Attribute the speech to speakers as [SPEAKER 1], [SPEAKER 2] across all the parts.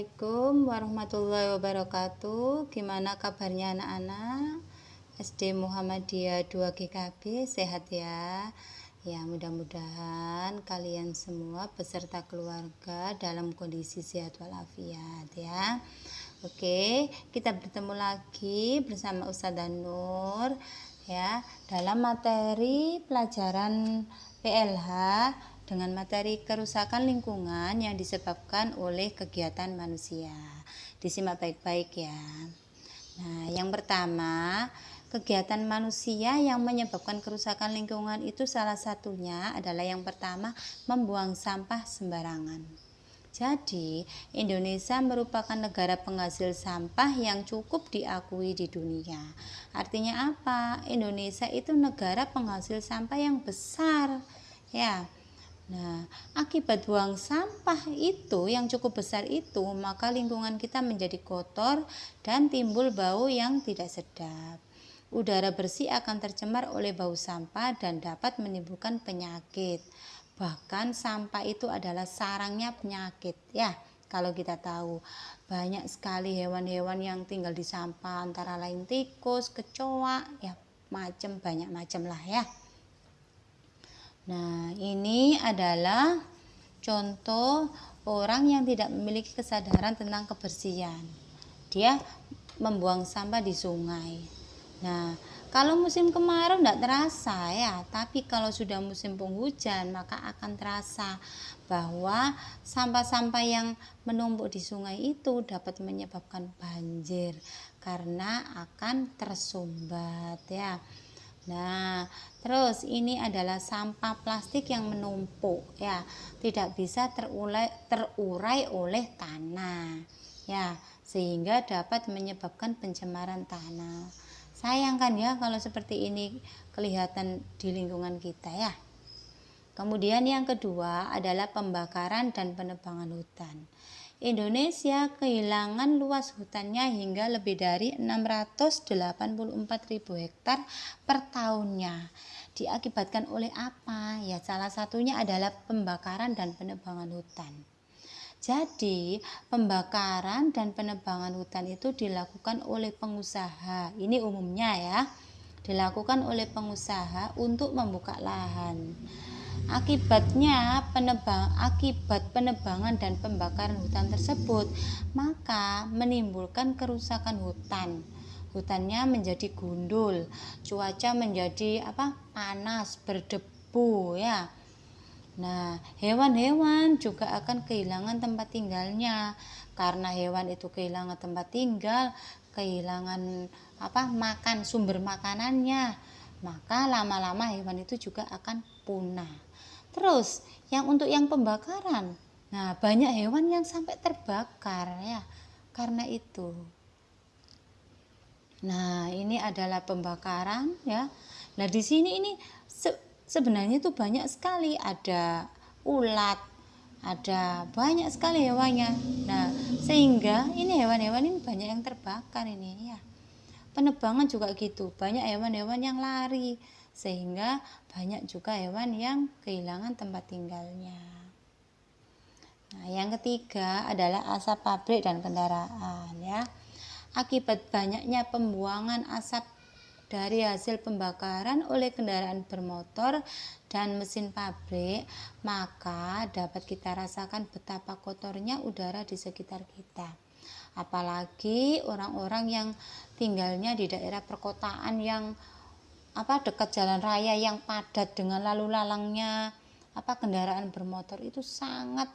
[SPEAKER 1] Assalamualaikum warahmatullahi wabarakatuh. Gimana kabarnya anak-anak? SD Muhammadiyah 2 GKB sehat ya? Ya mudah-mudahan kalian semua beserta keluarga dalam kondisi sehat walafiat ya. Oke kita bertemu lagi bersama Ustazah Nur ya dalam materi pelajaran PLH dengan materi kerusakan lingkungan yang disebabkan oleh kegiatan manusia. Disimak baik-baik ya. Nah, yang pertama, kegiatan manusia yang menyebabkan kerusakan lingkungan itu salah satunya adalah yang pertama membuang sampah sembarangan. Jadi, Indonesia merupakan negara penghasil sampah yang cukup diakui di dunia. Artinya apa? Indonesia itu negara penghasil sampah yang besar. Ya, Nah, akibat buang sampah itu yang cukup besar itu, maka lingkungan kita menjadi kotor dan timbul bau yang tidak sedap. Udara bersih akan tercemar oleh bau sampah dan dapat menimbulkan penyakit. Bahkan sampah itu adalah sarangnya penyakit, ya. Kalau kita tahu, banyak sekali hewan-hewan yang tinggal di sampah antara lain tikus, kecoa, ya macam banyak macam lah ya. Nah, ini adalah contoh orang yang tidak memiliki kesadaran tentang kebersihan. Dia membuang sampah di sungai. Nah, kalau musim kemarau tidak terasa ya, tapi kalau sudah musim penghujan maka akan terasa bahwa sampah-sampah yang menumpuk di sungai itu dapat menyebabkan banjir karena akan tersumbat ya. Nah, terus ini adalah sampah plastik yang menumpuk ya, tidak bisa terurai, terurai oleh tanah. Ya, sehingga dapat menyebabkan pencemaran tanah. Sayangkan ya kalau seperti ini kelihatan di lingkungan kita ya. Kemudian yang kedua adalah pembakaran dan penebangan hutan. Indonesia kehilangan luas hutannya hingga lebih dari 684.000 hektar per tahunnya. Diakibatkan oleh apa? Ya salah satunya adalah pembakaran dan penebangan hutan. Jadi, pembakaran dan penebangan hutan itu dilakukan oleh pengusaha. Ini umumnya ya. Dilakukan oleh pengusaha untuk membuka lahan. Akibatnya penebang akibat penebangan dan pembakaran hutan tersebut maka menimbulkan kerusakan hutan. Hutannya menjadi gundul, cuaca menjadi apa? panas, berdebu ya. Nah, hewan-hewan juga akan kehilangan tempat tinggalnya. Karena hewan itu kehilangan tempat tinggal, kehilangan apa? makan sumber makanannya, maka lama-lama hewan itu juga akan punah. Terus yang untuk yang pembakaran, nah banyak hewan yang sampai terbakar ya karena itu. Nah ini adalah pembakaran ya. Nah di sini ini se sebenarnya itu banyak sekali ada ulat, ada banyak sekali hewannya. Nah sehingga ini hewan-hewan ini banyak yang terbakar ini ya. Penebangan juga gitu, banyak hewan-hewan yang lari sehingga banyak juga hewan yang kehilangan tempat tinggalnya. Nah, yang ketiga adalah asap pabrik dan kendaraan ya. Akibat banyaknya pembuangan asap dari hasil pembakaran oleh kendaraan bermotor dan mesin pabrik, maka dapat kita rasakan betapa kotornya udara di sekitar kita. Apalagi orang-orang yang tinggalnya di daerah perkotaan yang apa dekat jalan raya yang padat dengan lalu lalangnya apa kendaraan bermotor itu sangat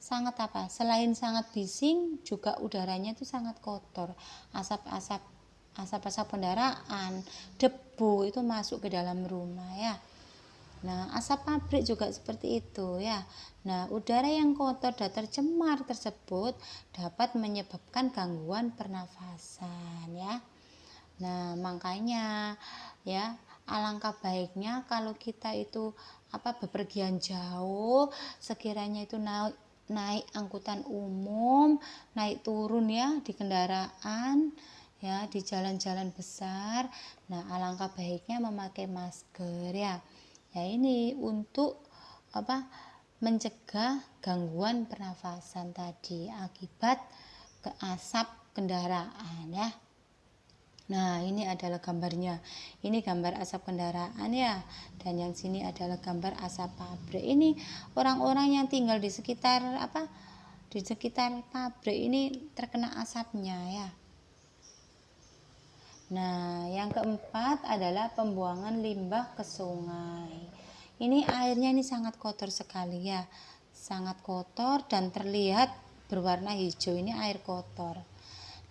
[SPEAKER 1] sangat apa selain sangat bising juga udaranya itu sangat kotor. Asap-asap asap-asap kendaraan debu itu masuk ke dalam rumah ya. Nah asap pabrik juga seperti itu ya. Nah udara yang kotor dan tercemar tersebut dapat menyebabkan gangguan pernafasan ya. Nah, makanya ya alangkah baiknya kalau kita itu apa bepergian jauh sekiranya itu naik naik angkutan umum, naik turun ya di kendaraan ya di jalan-jalan besar. Nah, alangkah baiknya memakai masker ya. Ya ini untuk apa? mencegah gangguan pernafasan tadi akibat ke asap kendaraan ya. Nah, ini adalah gambarnya. Ini gambar asap kendaraan ya. Dan yang sini adalah gambar asap pabrik. Ini orang-orang yang tinggal di sekitar apa? Di sekitar pabrik ini terkena asapnya ya. Nah, yang keempat adalah pembuangan limbah ke sungai. Ini airnya ini sangat kotor sekali ya. Sangat kotor dan terlihat berwarna hijau. Ini air kotor.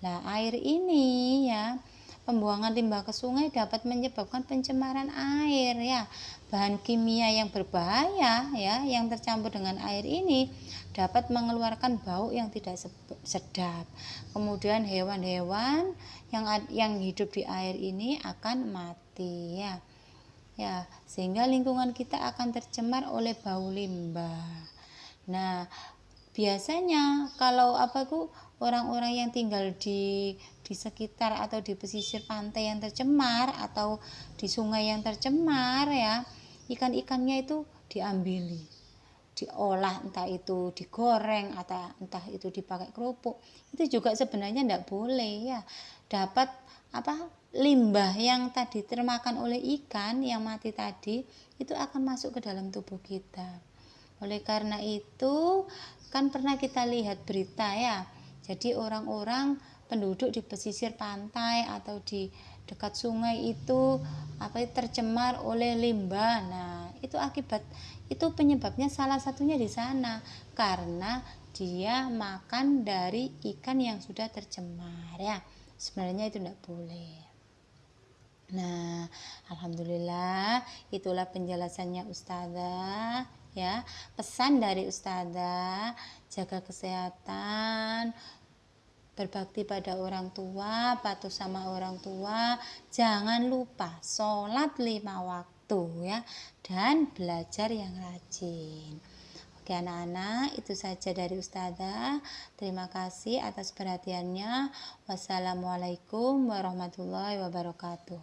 [SPEAKER 1] Nah, air ini ya Pembuangan limbah ke sungai dapat menyebabkan pencemaran air ya. Bahan kimia yang berbahaya ya yang tercampur dengan air ini dapat mengeluarkan bau yang tidak sedap. Kemudian hewan-hewan yang yang hidup di air ini akan mati ya. Ya, sehingga lingkungan kita akan tercemar oleh bau limbah. Nah, biasanya kalau apa ku orang-orang yang tinggal di di sekitar atau di pesisir pantai yang tercemar atau di sungai yang tercemar ya ikan-ikannya itu diambili diolah entah itu digoreng atau entah itu dipakai kerupuk. Itu juga sebenarnya tidak boleh ya. Dapat apa limbah yang tadi termakan oleh ikan yang mati tadi itu akan masuk ke dalam tubuh kita. Oleh karena itu kan pernah kita lihat berita ya. Jadi orang-orang penduduk di pesisir pantai atau di dekat sungai itu apa tercemar oleh limbah. Nah itu akibat itu penyebabnya salah satunya di sana karena dia makan dari ikan yang sudah tercemar ya. Sebenarnya itu tidak boleh. Nah, alhamdulillah itulah penjelasannya ustazah ya. Pesan dari ustazah, jaga kesehatan, berbakti pada orang tua, patuh sama orang tua, jangan lupa sholat lima waktu ya, dan belajar yang rajin. Oke anak-anak, itu saja dari Ustazah. Terima kasih atas perhatiannya. Wassalamualaikum warahmatullahi wabarakatuh.